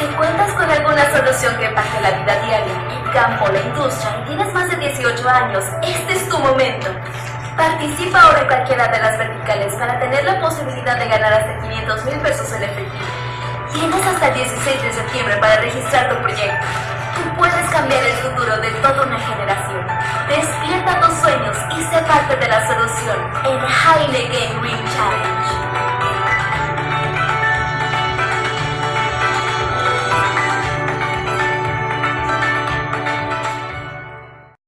Si cuentas con alguna solución que impacte la vida diaria, el campo, la industria y tienes más de 18 años, este es tu momento. Participa ahora en cualquiera de las verticales para tener la posibilidad de ganar hasta 500 mil pesos en efectivo. Tienes hasta el 16 de septiembre para registrar tu proyecto. Tú puedes cambiar el futuro de toda una generación. Despierta tus sueños y sé parte de la solución en Heineken Green